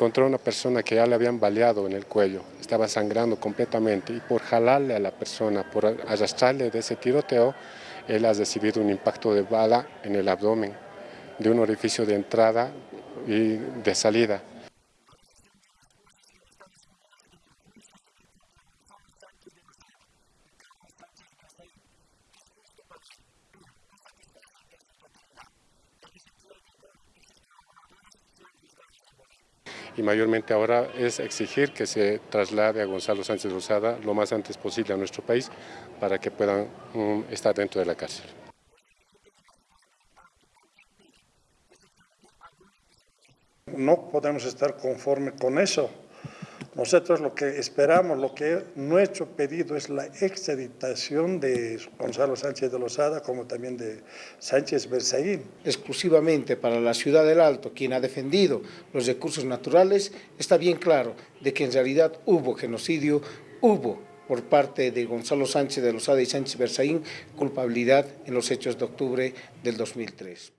Encontró una persona que ya le habían baleado en el cuello, estaba sangrando completamente y por jalarle a la persona, por arrastrarle de ese tiroteo, él ha recibido un impacto de bala en el abdomen, de un orificio de entrada y de salida. Y mayormente ahora es exigir que se traslade a Gonzalo Sánchez Rosada lo más antes posible a nuestro país para que puedan um, estar dentro de la cárcel. No podemos estar conforme con eso. Nosotros lo que esperamos, lo que nuestro pedido es la extraditación de Gonzalo Sánchez de Lozada como también de Sánchez Berzaín. Exclusivamente para la ciudad del Alto, quien ha defendido los recursos naturales, está bien claro de que en realidad hubo genocidio, hubo por parte de Gonzalo Sánchez de Lozada y Sánchez Berzaín culpabilidad en los hechos de octubre del 2003.